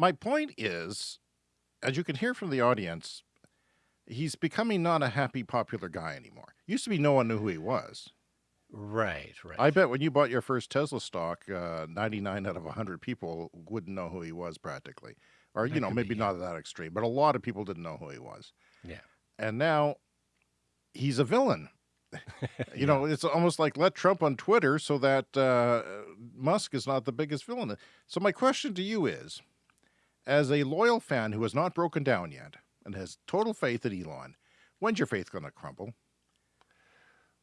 my point is, as you can hear from the audience, he's becoming not a happy, popular guy anymore. Used to be no one knew who he was. Right, right. I bet when you bought your first Tesla stock, uh, 99 out of 100 people wouldn't know who he was practically. Or, you know, maybe be, not that extreme, but a lot of people didn't know who he was. Yeah. And now he's a villain. you Yeah. know, it's almost like let Trump on Twitter so that uh, Musk is not the biggest villain. So my question to you is, as a loyal fan who has not broken down yet and has total faith in Elon, when's your faith going to crumble?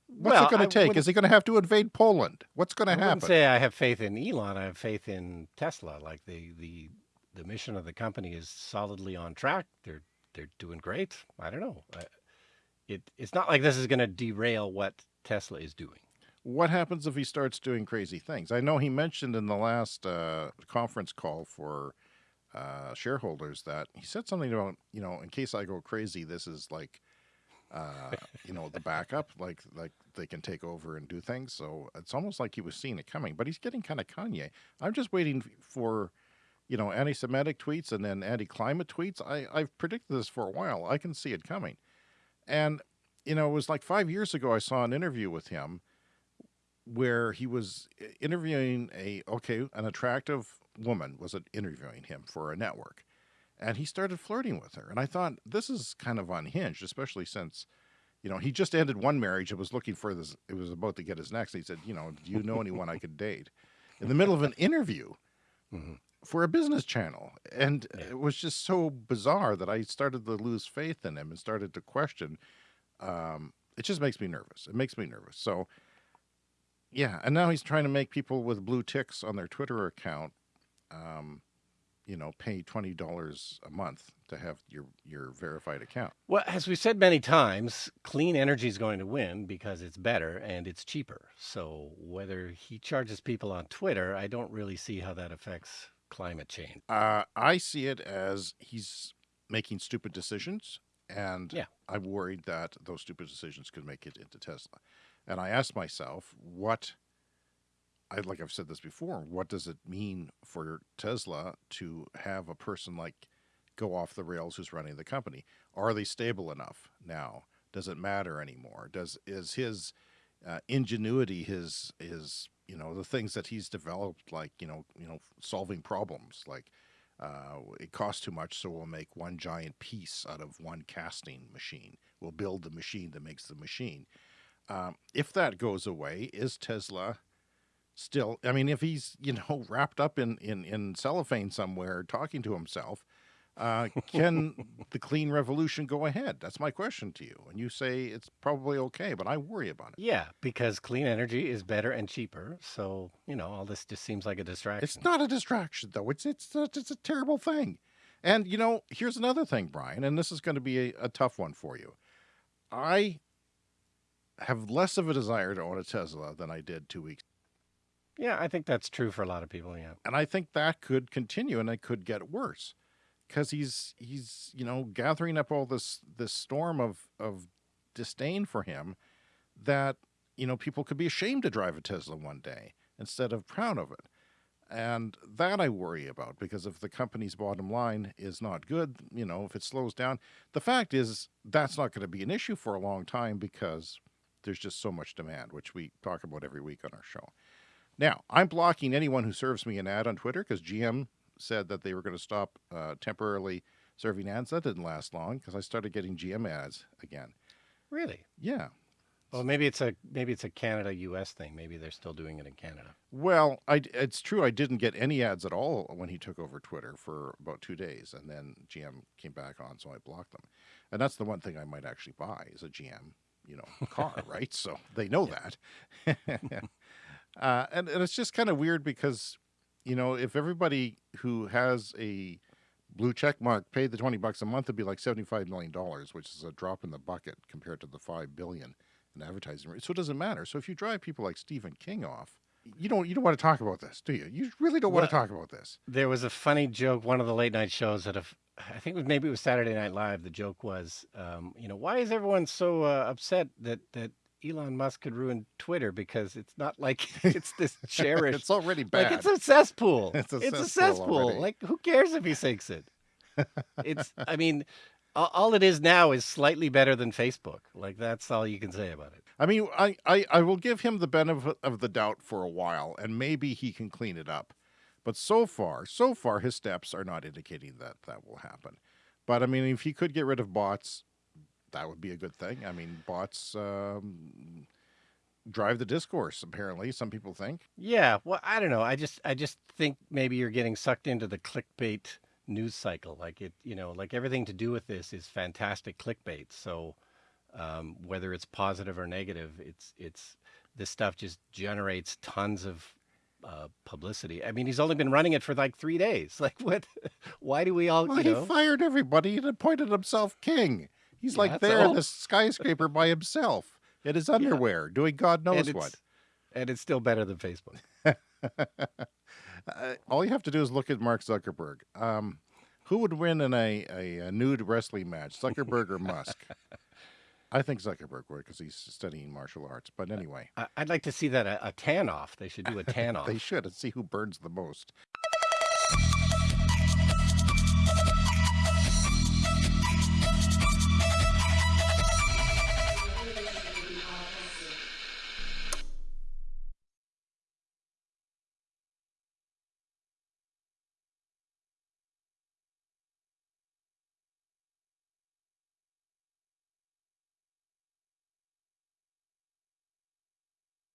What's Well, it going to take? Is he going to have to invade Poland? What's going I to wouldn't happen? say I have faith in Elon. I have faith in Tesla. Like the the the mission of the company is solidly on track. They're they're doing great. I don't know. It it's not like this is going to derail what Tesla is doing. What happens if he starts doing crazy things? I know he mentioned in the last uh, conference call for uh, shareholders that he said something about, you know, in case I go crazy, this is like, uh, you know, the backup, like like they can take over and do things. So it's almost like he was seeing it coming, but he's getting kind of Kanye. I'm just waiting for, you know, anti-Semitic tweets and then anti-climate tweets. I, I've predicted this for a while. I can see it coming. And, you know, it was like five years ago, I saw an interview with him where he was interviewing a okay an attractive woman was interviewing him for a network and he started flirting with her and i thought this is kind of unhinged especially since you know he just ended one marriage and was looking for this it was about to get his next he said you know do you know anyone i could date in the middle of an interview Mhm. for a business channel and Yeah. it was just so bizarre that i started to lose faith in him and started to question um, it just makes me nervous it makes me nervous so yeah, and now he's trying to make people with blue ticks on their Twitter account, um, you know, pay twenty dollars a month to have your your verified account. Well, as we've said many times, clean energy is going to win because it's better and it's cheaper. So whether he charges people on Twitter, I don't really see how that affects climate change. Uh, I see it as he's making stupid decisions, and Yeah. I'm worried that those stupid decisions could make it into Tesla. And I asked myself, what? I like I've said this before. What does it mean for Tesla to have a person like go off the rails who's running the company? Are they stable enough now? Does it matter anymore? Does is his uh, ingenuity, his his you know the things that he's developed, like you know you know solving problems, like uh, it costs too much, so we'll make one giant piece out of one casting machine. We'll build the machine that makes the machine. Um, if that goes away, is Tesla still? I mean, if he's you know wrapped up in in, in cellophane somewhere talking to himself, uh, can the clean revolution go ahead? That's my question to you. And you say it's probably okay, but I worry about it. Yeah, because clean energy is better and cheaper. So, you know, all this just seems like a distraction. It's not a distraction, though. It's it's a, it's a terrible thing. And you know, here's another thing, Brian, and this is going to be a, a tough one for you. I have less of a desire to own a Tesla than I did two weeks, Yeah, I think that's true for a lot of people. Yeah. and I think that could continue, and it could get worse, because he's he's you know gathering up all this this storm of of disdain for him, that you know people could be ashamed to drive a Tesla one day instead of proud of it. And that I worry about because if the company's bottom line is not good, you know, if it slows down, the fact is that's not going to be an issue for a long time because there's just so much demand, which we talk about every week on our show. Now, I'm blocking anyone who serves me an ad on Twitter because GM said that they were going to stop uh, temporarily serving ads. That didn't last long because I started getting GM ads again. Really? Yeah. Well, maybe it's a maybe it's a Canada U.S. thing. Maybe they're still doing it in Canada. Well, I, it's true. I didn't get any ads at all when he took over Twitter for about two days, and then GM came back on, so I blocked them. And that's the one thing I might actually buy is a GM, you know, car, right? So they know that. uh, and, and it's just kind of weird because, you know, if everybody who has a blue check mark paid the 20 bucks a month, it'd be like $75 million, which is a drop in the bucket compared to the 5 billion in advertising. So it doesn't matter. So if you drive people like Stephen King off, you don't you don't want to talk about this, do you? You really don't want to talk about this. There was a funny joke. One of the late night shows that have, I think it was maybe it was Saturday Night Live. The joke was, um, you know, why is everyone so uh, upset that that Elon Musk could ruin Twitter because it's not like it's this cherished. it's already bad. like it's a cesspool. It's a it's a cesspool cesspool. already. Like who cares if he sinks it? it's. I mean, all, all it is now is slightly better than Facebook. Like that's all you can say about it. I mean, I, I, I will give him the benefit of the doubt for a while, and maybe he can clean it up. But so far, so far, his steps are not indicating that that will happen. But I mean, if he could get rid of bots, that would be a good thing. I mean, bots um, drive the discourse. Apparently, some people think. Yeah, well, I don't know. I just I just think maybe you're getting sucked into the clickbait news cycle. Like it, you know, like everything to do with this is fantastic clickbait. So um, whether it's positive or negative, it's it's this stuff just generates tons of uh, publicity. I mean, he's only been running it for like three days. Like, what? Why do we all, Well, he know? fired everybody and appointed himself king. He's like there in the skyscraper by himself in his underwear, doing God knows and what. and it's still better than Facebook. Uh, all you have to do is look at Mark Zuckerberg. Um, who would win in a, a, a nude wrestling match, Zuckerberg or Musk? I think Zuckerberg would because he's studying martial arts. But anyway, I, I'd like to see that a, a tan off. They should do a tan off. they should and see who burns the most.